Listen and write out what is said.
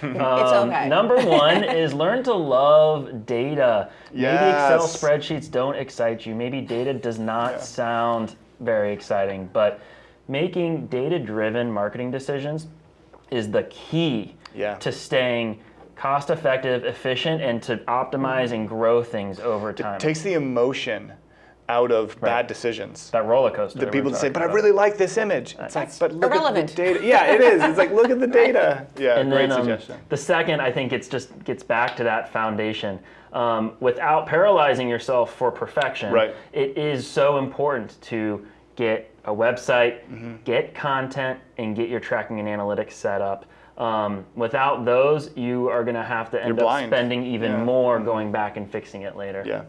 it's um, okay. Number one is learn to love data. Maybe Excel spreadsheets don't excite you. Maybe data does not Yeah. sound very exciting, but making data-driven marketing decisions is the key Yeah. to staying cost effective, efficient, and to optimize mm-hmm. and grow things over time. It takes the emotion out of bad decisions. that roller coaster. The people we're that say, but I really like this image. It's like, That's but look irrelevant. at the data. Yeah, it is. It's like, look at the data. Yeah, and great then um, the second, I think it's just gets back to that foundation. Um, without paralyzing yourself for perfection, Right. it is so important to get a website, Mm-hmm. get content, and get your tracking and analytics set up. Um, without those, you are going to have to end up blind. spending even Yeah. More going back and fixing it later. Yeah.